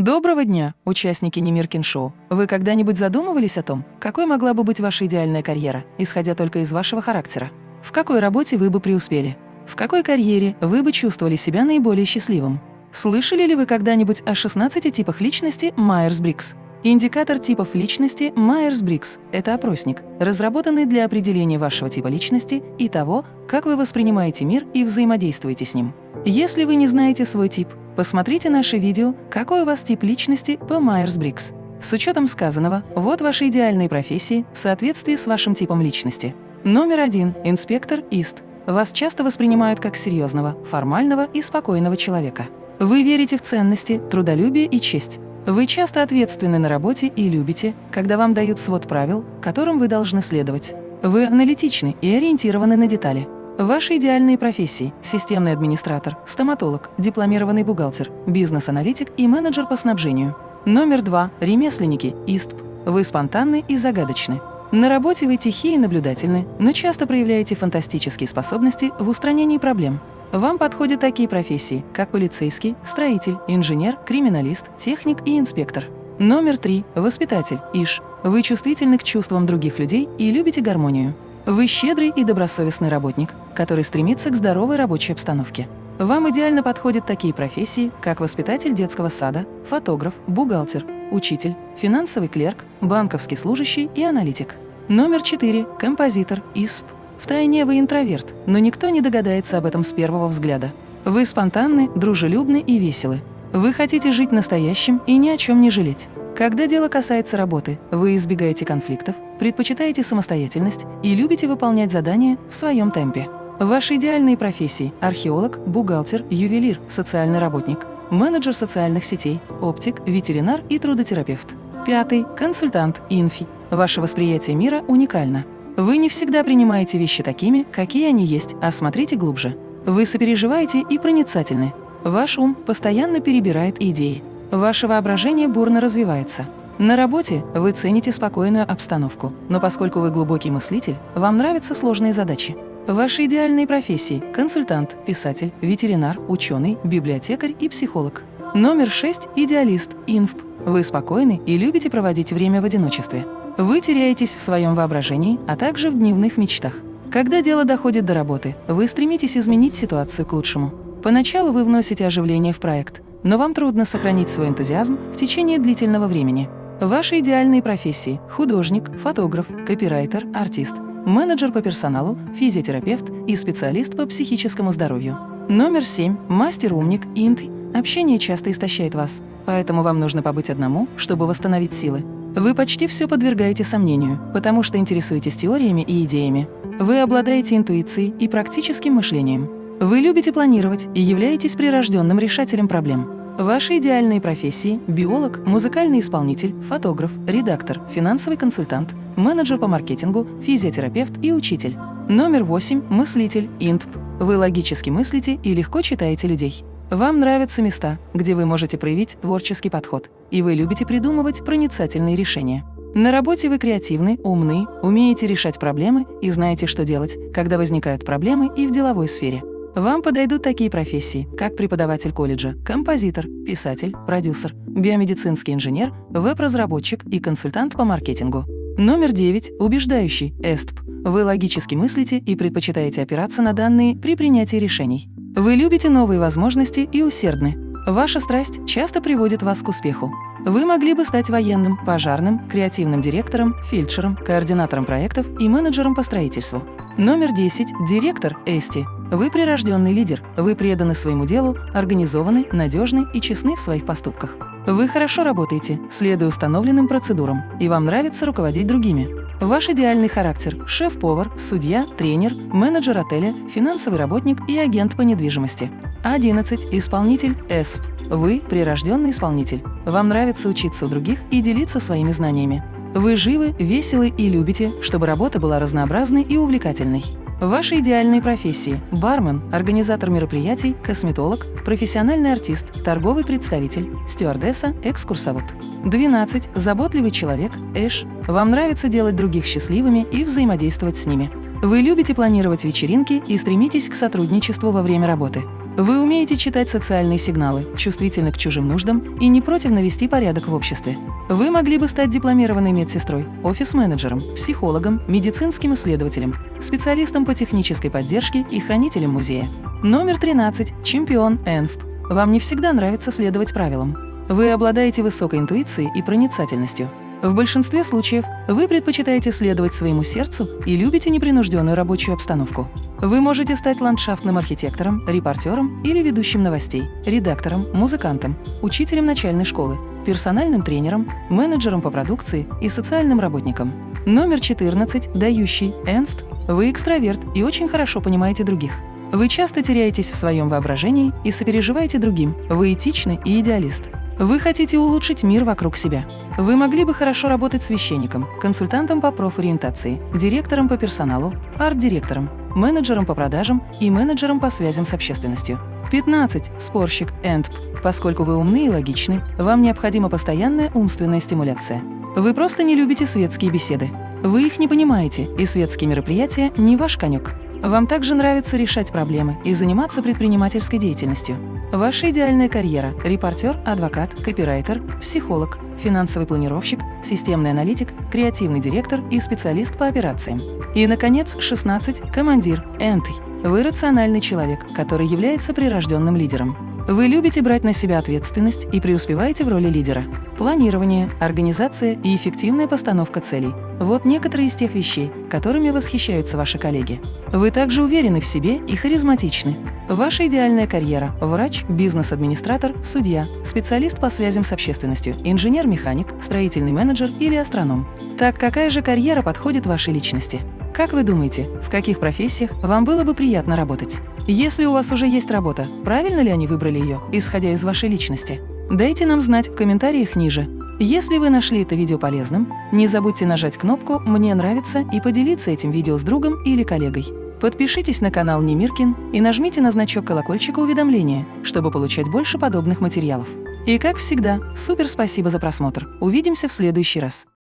Доброго дня, участники Немиркин Шоу. Вы когда-нибудь задумывались о том, какой могла бы быть ваша идеальная карьера, исходя только из вашего характера? В какой работе вы бы преуспели? В какой карьере вы бы чувствовали себя наиболее счастливым? Слышали ли вы когда-нибудь о 16 типах личности Майерс-Брикс? Индикатор типов личности Майерс-Брикс – это опросник, разработанный для определения вашего типа личности и того, как вы воспринимаете мир и взаимодействуете с ним. Если вы не знаете свой тип, посмотрите наше видео «Какой у вас тип личности» по Майерс-Брикс. С учетом сказанного, вот ваши идеальные профессии в соответствии с вашим типом личности. Номер один – инспектор ISTJ. Вас часто воспринимают как серьезного, формального и спокойного человека. Вы верите в ценности, трудолюбие и честь. Вы часто ответственны на работе и любите, когда вам дают свод правил, которым вы должны следовать. Вы аналитичны и ориентированы на детали. Ваши идеальные профессии – системный администратор, стоматолог, дипломированный бухгалтер, бизнес-аналитик и менеджер по снабжению. Номер два – ремесленники, ИСТП. Вы спонтанны и загадочны. На работе вы тихие и наблюдательны, но часто проявляете фантастические способности в устранении проблем. Вам подходят такие профессии, как полицейский, строитель, инженер, криминалист, техник и инспектор. Номер три – воспитатель, ИШ. Вы чувствительны к чувствам других людей и любите гармонию. Вы щедрый и добросовестный работник, который стремится к здоровой рабочей обстановке. Вам идеально подходят такие профессии, как воспитатель детского сада, фотограф, бухгалтер, учитель, финансовый клерк, банковский служащий и аналитик. Номер четыре – композитор, ИСП. Втайне вы интроверт, но никто не догадается об этом с первого взгляда. Вы спонтанны, дружелюбны и веселы. Вы хотите жить настоящим и ни о чем не жалеть. Когда дело касается работы, вы избегаете конфликтов, предпочитаете самостоятельность и любите выполнять задания в своем темпе. Ваши идеальные профессии – археолог, бухгалтер, ювелир, социальный работник, менеджер социальных сетей, оптик, ветеринар и трудотерапевт. Пятый – консультант, инфи. Ваше восприятие мира уникально. Вы не всегда принимаете вещи такими, какие они есть, а смотрите глубже. Вы сопереживаете и проницательны. Ваш ум постоянно перебирает идеи. Ваше воображение бурно развивается. На работе вы цените спокойную обстановку, но поскольку вы глубокий мыслитель, вам нравятся сложные задачи. Ваши идеальные профессии – консультант, писатель, ветеринар, ученый, библиотекарь и психолог. Номер 6 – идеалист, инфп. Вы спокойны и любите проводить время в одиночестве. Вы теряетесь в своем воображении, а также в дневных мечтах. Когда дело доходит до работы, вы стремитесь изменить ситуацию к лучшему. Поначалу вы вносите оживление в проект, но вам трудно сохранить свой энтузиазм в течение длительного времени. Ваши идеальные профессии – художник, фотограф, копирайтер, артист, менеджер по персоналу, физиотерапевт и специалист по психическому здоровью. Номер 7 – мастер-умник, инт. Общение часто истощает вас, поэтому вам нужно побыть одному, чтобы восстановить силы. Вы почти все подвергаете сомнению, потому что интересуетесь теориями и идеями. Вы обладаете интуицией и практическим мышлением. Вы любите планировать и являетесь прирожденным решателем проблем. Ваши идеальные профессии – биолог, музыкальный исполнитель, фотограф, редактор, финансовый консультант, менеджер по маркетингу, физиотерапевт и учитель. Номер 8 – мыслитель, интп. Вы логически мыслите и легко читаете людей. Вам нравятся места, где вы можете проявить творческий подход, и вы любите придумывать проницательные решения. На работе вы креативны, умны, умеете решать проблемы и знаете, что делать, когда возникают проблемы и в деловой сфере. Вам подойдут такие профессии, как преподаватель колледжа, композитор, писатель, продюсер, биомедицинский инженер, веб-разработчик и консультант по маркетингу. Номер 9. Убеждающий, ЭСТП. Вы логически мыслите и предпочитаете опираться на данные при принятии решений. Вы любите новые возможности и усердны. Ваша страсть часто приводит вас к успеху. Вы могли бы стать военным, пожарным, креативным директором, фельдшером, координатором проектов и менеджером по строительству. Номер 10. Директор Эсти. Вы прирожденный лидер. Вы преданы своему делу, организованы, надежны и честны в своих поступках. Вы хорошо работаете, следуя установленным процедурам, и вам нравится руководить другими. Ваш идеальный характер – шеф-повар, судья, тренер, менеджер отеля, финансовый работник и агент по недвижимости. 11. Исполнитель ЭСП. Вы – прирожденный исполнитель. Вам нравится учиться у других и делиться своими знаниями. Вы живы, веселы и любите, чтобы работа была разнообразной и увлекательной. Ваши идеальные профессии – бармен, организатор мероприятий, косметолог, профессиональный артист, торговый представитель, стюардесса, экскурсовод. 12. Заботливый человек, Эш. Вам нравится делать других счастливыми и взаимодействовать с ними. Вы любите планировать вечеринки и стремитесь к сотрудничеству во время работы. Вы умеете читать социальные сигналы, чувствительны к чужим нуждам и не против навести порядок в обществе. Вы могли бы стать дипломированной медсестрой, офис-менеджером, психологом, медицинским исследователем, специалистом по технической поддержке и хранителем музея. Номер 13. Чемпион ЭНФП. Вам не всегда нравится следовать правилам. Вы обладаете высокой интуицией и проницательностью. В большинстве случаев вы предпочитаете следовать своему сердцу и любите непринужденную рабочую обстановку. Вы можете стать ландшафтным архитектором, репортером или ведущим новостей, редактором, музыкантом, учителем начальной школы, персональным тренером, менеджером по продукции и социальным работником. Номер 14, дающий, энфт. Вы экстраверт и очень хорошо понимаете других. Вы часто теряетесь в своем воображении и сопереживаете другим. Вы этичный и идеалист. Вы хотите улучшить мир вокруг себя. Вы могли бы хорошо работать священником, консультантом по профориентации, директором по персоналу, арт-директором, менеджером по продажам и менеджером по связям с общественностью. 15. Спорщик, ЭНТП. Поскольку вы умны и логичны, вам необходима постоянная умственная стимуляция. Вы просто не любите светские беседы. Вы их не понимаете, и светские мероприятия не ваш конек. Вам также нравится решать проблемы и заниматься предпринимательской деятельностью. Ваша идеальная карьера – репортер, адвокат, копирайтер, психолог, финансовый планировщик, системный аналитик, креативный директор и специалист по операциям. И, наконец, 16. Командир, энтый. Вы рациональный человек, который является прирожденным лидером. Вы любите брать на себя ответственность и преуспеваете в роли лидера. Планирование, организация и эффективная постановка целей – вот некоторые из тех вещей, которыми восхищаются ваши коллеги. Вы также уверены в себе и харизматичны. Ваша идеальная карьера – врач, бизнес-администратор, судья, специалист по связям с общественностью, инженер-механик, строительный менеджер или астроном. Так какая же карьера подходит вашей личности? Как вы думаете, в каких профессиях вам было бы приятно работать? Если у вас уже есть работа, правильно ли они выбрали ее, исходя из вашей личности? Дайте нам знать в комментариях ниже. Если вы нашли это видео полезным, не забудьте нажать кнопку «Мне нравится» и поделиться этим видео с другом или коллегой. Подпишитесь на канал Немиркин и нажмите на значок колокольчика уведомления, чтобы получать больше подобных материалов. И как всегда, супер спасибо за просмотр. Увидимся в следующий раз.